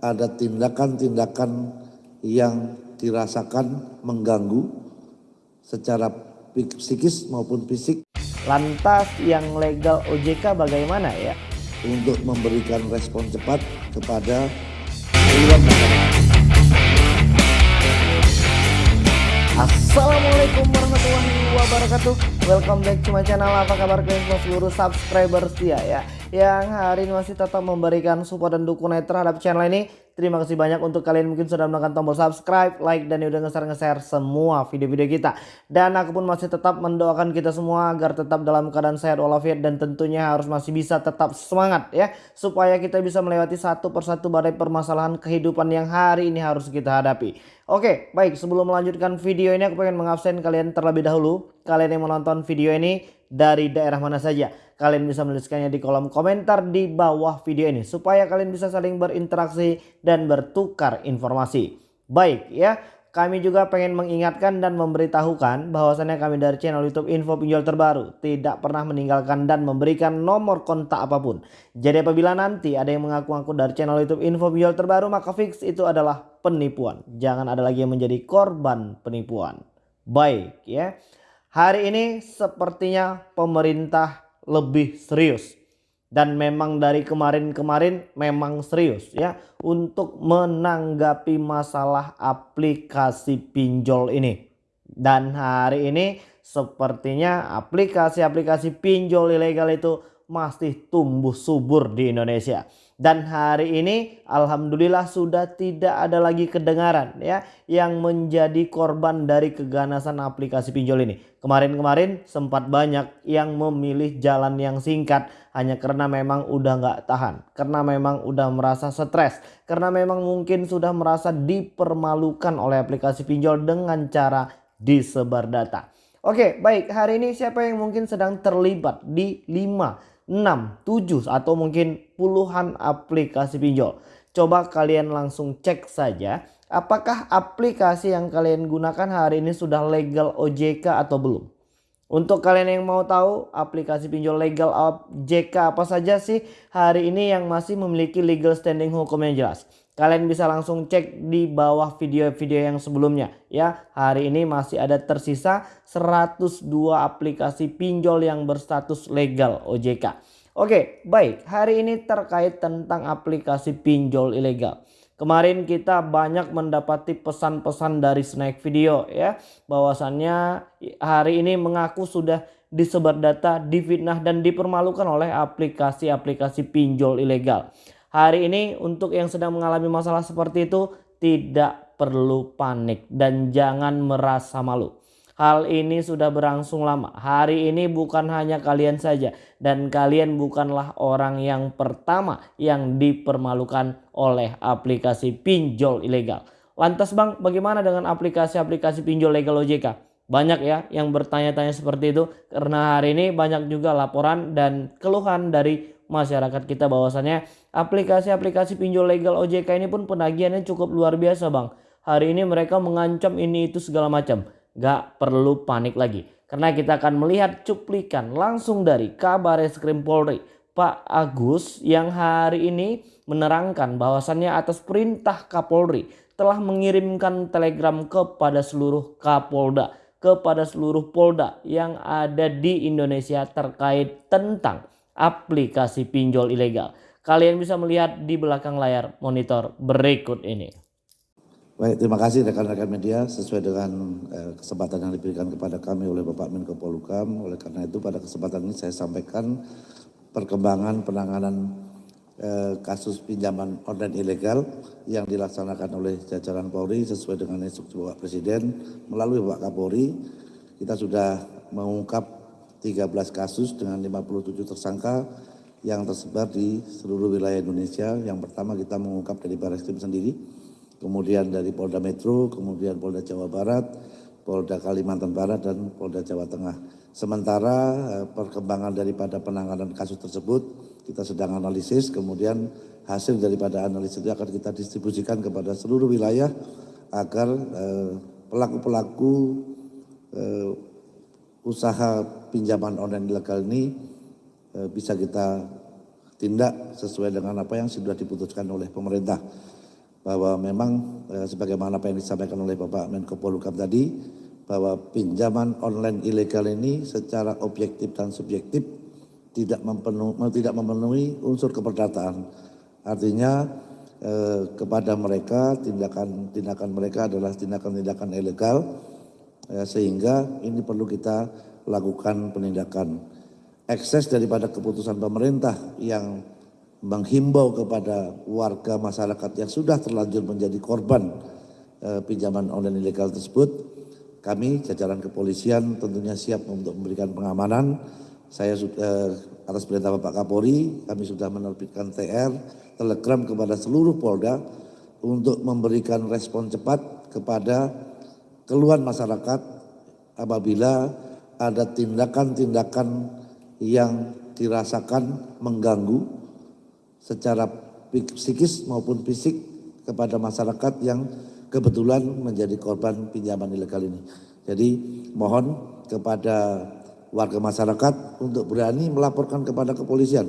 ada tindakan-tindakan yang dirasakan mengganggu secara psikis maupun fisik. Lantas yang legal OJK bagaimana ya? Untuk memberikan respon cepat kepada Assalamualaikum warahmatullahi wabarakatuh. Welcome back to my channel. Apa kabar kalian semua? Seluruh subscriber setia ya Yang hari ini masih tetap memberikan support dan dukungan terhadap channel ini Terima kasih banyak untuk kalian mungkin sudah menekan tombol subscribe, like, dan udah nge-share-nge-share semua video-video kita. Dan aku pun masih tetap mendoakan kita semua agar tetap dalam keadaan sehat walafiat dan tentunya harus masih bisa tetap semangat ya. Supaya kita bisa melewati satu persatu badai permasalahan kehidupan yang hari ini harus kita hadapi. Oke, baik sebelum melanjutkan video ini aku pengen mengabsen kalian terlebih dahulu. Kalian yang menonton video ini dari daerah mana saja kalian bisa menuliskannya di kolom komentar di bawah video ini supaya kalian bisa saling berinteraksi dan bertukar informasi. Baik ya, kami juga pengen mengingatkan dan memberitahukan bahwasannya kami dari channel YouTube Info Pinjol Terbaru tidak pernah meninggalkan dan memberikan nomor kontak apa pun. Jadi apabila nanti ada yang mengaku-ngaku dari channel YouTube Info Pinjol Terbaru maka fix itu adalah penipuan. Jangan ada lagi yang menjadi korban penipuan. Baik ya. Hari ini sepertinya pemerintah lebih serius dan memang dari kemarin-kemarin memang serius ya untuk menanggapi masalah aplikasi pinjol ini. Dan hari ini sepertinya aplikasi-aplikasi pinjol ilegal itu masih tumbuh subur di Indonesia. Dan hari ini alhamdulillah sudah tidak ada lagi kedengaran ya yang menjadi korban dari keganasan aplikasi pinjol ini. Kemarin-kemarin sempat banyak yang memilih jalan yang singkat hanya karena memang udah nggak tahan. Karena memang udah merasa stres. Karena memang mungkin sudah merasa dipermalukan oleh aplikasi pinjol dengan cara disebar data. Oke baik hari ini siapa yang mungkin sedang terlibat di 5 6, 7 atau mungkin puluhan aplikasi pinjol. Coba kalian langsung cek saja apakah aplikasi yang kalian gunakan hari ini sudah legal OJK atau belum. Untuk kalian yang mau tahu aplikasi pinjol legal OJK apa saja sih hari ini yang masih memiliki legal standing hukum yang jelas. Kalian bisa langsung cek di bawah video-video yang sebelumnya ya. Hari ini masih ada tersisa 102 aplikasi pinjol yang berstatus legal OJK. Oke, baik. Hari ini terkait tentang aplikasi pinjol ilegal. Kemarin kita banyak mendapati pesan-pesan dari Snack Video ya. Bahwasannya hari ini mengaku sudah disebar data, difitnah dan dipermalukan oleh aplikasi-aplikasi pinjol ilegal. Hari ini untuk yang sedang mengalami masalah seperti itu tidak perlu panik dan jangan merasa malu. Hal ini sudah berlangsung lama. Hari ini bukan hanya kalian saja dan kalian bukanlah orang yang pertama yang dipermalukan oleh aplikasi pinjol ilegal. Lantas Bang, bagaimana dengan aplikasi-aplikasi pinjol legal OJK? Banyak ya yang bertanya-tanya seperti itu karena hari ini banyak juga laporan dan keluhan dari masyarakat kita bahwasannya aplikasi-aplikasi pinjol legal OJK ini pun penagihannya cukup luar biasa bang. Hari ini mereka mengancam ini itu segala macam. Gak perlu panik lagi. Karena kita akan melihat cuplikan langsung dari kabar Eskrim Polri. Pak Agus yang hari ini menerangkan bahwasannya atas perintah Kapolri telah mengirimkan telegram kepada seluruh Kapolda kepada seluruh Polda yang ada di Indonesia terkait tentang aplikasi pinjol ilegal. Kalian bisa melihat di belakang layar monitor berikut ini. Baik, terima kasih rekan-rekan media sesuai dengan eh, kesempatan yang diberikan kepada kami oleh Bapak Menko Polhukam. Oleh karena itu pada kesempatan ini saya sampaikan perkembangan penanganan eh, kasus pinjaman online ilegal yang dilaksanakan oleh jajaran Polri sesuai dengan instruksi Bapak Presiden melalui Bapak Kapolri. Kita sudah mengungkap 13 kasus dengan 57 tersangka yang tersebar di seluruh wilayah Indonesia. Yang pertama kita mengungkap dari Baris Krim sendiri, kemudian dari Polda Metro, kemudian Polda Jawa Barat, Polda Kalimantan Barat, dan Polda Jawa Tengah. Sementara eh, perkembangan daripada penanganan kasus tersebut kita sedang analisis, kemudian hasil daripada analisis itu akan kita distribusikan kepada seluruh wilayah agar eh, pelaku-pelaku eh, usaha pinjaman online ilegal ini bisa kita tindak sesuai dengan apa yang sudah diputuskan oleh pemerintah. bahwa memang eh, sebagaimana apa yang disampaikan oleh Bapak Menko Polhukam tadi bahwa pinjaman online ilegal ini secara objektif dan subjektif tidak memenuhi, tidak memenuhi unsur keperdataan. Artinya eh, kepada mereka tindakan-tindakan mereka adalah tindakan-tindakan ilegal eh, sehingga ini perlu kita lakukan penindakan. Ekses daripada keputusan pemerintah yang menghimbau kepada warga masyarakat yang sudah terlanjur menjadi korban eh, pinjaman online ilegal tersebut, kami jajaran kepolisian tentunya siap untuk memberikan pengamanan. Saya eh, atas perintah Bapak Kapolri, kami sudah menerbitkan TR, telegram kepada seluruh Polda untuk memberikan respon cepat kepada keluhan masyarakat apabila ada tindakan-tindakan yang dirasakan mengganggu secara psikis maupun fisik kepada masyarakat yang kebetulan menjadi korban pinjaman ilegal ini. Jadi mohon kepada warga masyarakat untuk berani melaporkan kepada kepolisian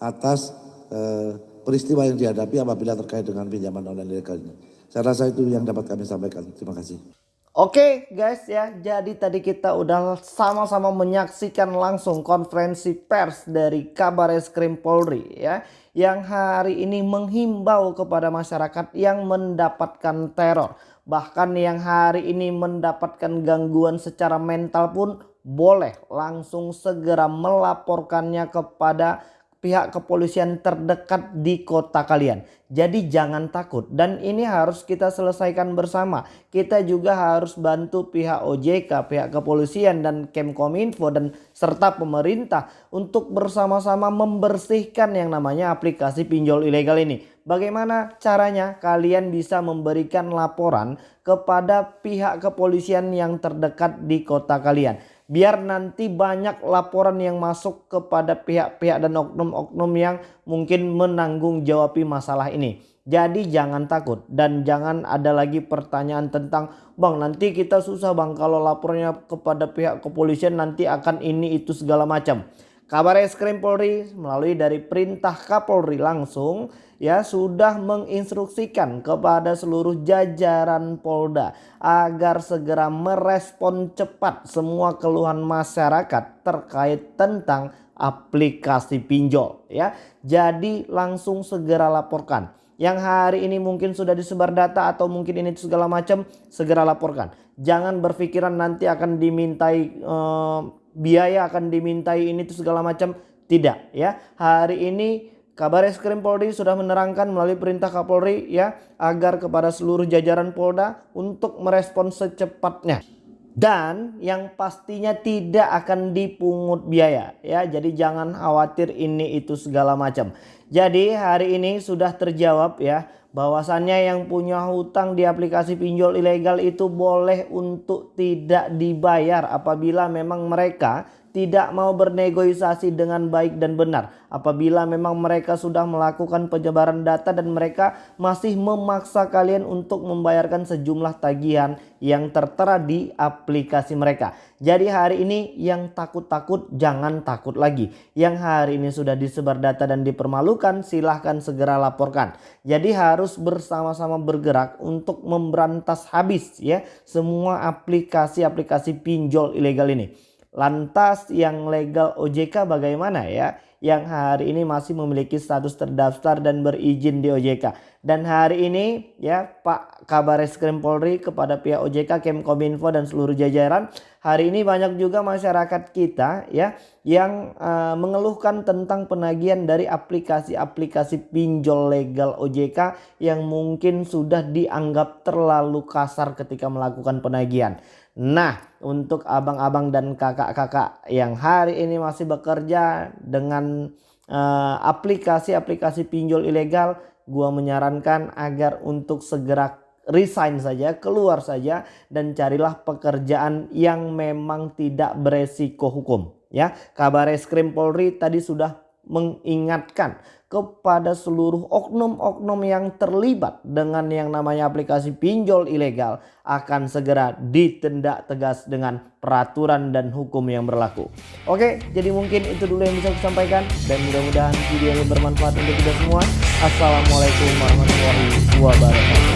atas eh, peristiwa yang dihadapi apabila terkait dengan pinjaman online ilegal ini. Saya rasa itu yang dapat kami sampaikan. Terima kasih. Oke guys ya, jadi tadi kita udah sama-sama menyaksikan langsung konferensi pers dari Kabar Eskrim Polri ya. Yang hari ini menghimbau kepada masyarakat yang mendapatkan teror. Bahkan yang hari ini mendapatkan gangguan secara mental pun boleh langsung segera melaporkannya kepada pihak kepolisian terdekat di kota kalian. Jadi jangan takut dan ini harus kita selesaikan bersama. Kita juga harus bantu pihak OJK, pihak kepolisian dan Kemkominfo dan serta pemerintah untuk bersama-sama membersihkan yang namanya aplikasi pinjol ilegal ini. Bagaimana caranya? Kalian bisa memberikan laporan kepada pihak kepolisian yang terdekat di kota kalian biar nanti banyak laporan yang masuk kepada pihak-pihak dan oknum-oknum yang mungkin menanggung jawabi masalah ini. Jadi jangan takut dan jangan ada lagi pertanyaan tentang bang nanti kita susah bang kalau lapornya kepada pihak kepolisian nanti akan ini itu segala macam. Kabar Eskrim Polri melalui dari perintah Kapolri langsung ya sudah menginstruksikan kepada seluruh jajaran Polda agar segera merespon cepat semua keluhan masyarakat terkait tentang aplikasi pinjol ya. Jadi langsung segera laporkan. Yang hari ini mungkin sudah disebar data atau mungkin ini segala macam segera laporkan. Jangan berpikiran nanti akan dimintai eh, biaya akan dimintai ini itu segala macam. Tidak ya. Hari ini Kabar Eskrim Polri sudah menerangkan melalui perintah Kapolri ya agar kepada seluruh jajaran Polda untuk merespon secepatnya dan yang pastinya tidak akan dipungut biaya ya. Jadi jangan khawatir ini itu segala macam. Jadi hari ini sudah terjawab ya bahwasannya yang punya hutang di aplikasi pinjol ilegal itu boleh untuk tidak dibayar apabila memang mereka tidak mau bernegosiasi dengan baik dan benar. Apabila memang mereka sudah melakukan penyebaran data dan mereka masih memaksa kalian untuk membayarkan sejumlah tagihan yang tertera di aplikasi mereka. Jadi hari ini yang takut-takut jangan takut lagi. Yang hari ini sudah disebar data dan dipermalukan silahkan segera laporkan. Jadi harus bersama-sama bergerak untuk memberantas habis ya semua aplikasi-aplikasi pinjol ilegal ini. Lantas yang legal OJK bagaimana ya? Yang hari ini masih memiliki status terdaftar dan berizin di OJK. Dan hari ini ya Pak Kabar Eskrim Polri kepada pihak OJK, Kemkominfo dan seluruh jajaran. Hari ini banyak juga masyarakat kita ya yang uh, mengeluhkan tentang penagihan dari aplikasi-aplikasi pinjol legal OJK yang mungkin sudah dianggap terlalu kasar ketika melakukan penagihan. Nah, untuk abang-abang dan kakak-kakak yang hari ini masih bekerja dengan eh, aplikasi-aplikasi uh, pinjol ilegal, gua menyarankan agar untuk segera resign saja, keluar saja dan carilah pekerjaan yang memang tidak beresiko hukum. Ya, kabar eskrim Polri tadi sudah mengingatkan kepada seluruh oknum-oknum yang terlibat dengan yang namanya aplikasi pinjol ilegal akan segera ditindak tegas dengan peraturan dan hukum yang berlaku. Oke, jadi mungkin itu dulu yang bisa saya sampaikan dan mudah-mudahan video ini bermanfaat untuk kita semua. Assalamualaikum warahmatullahi wabarakatuh.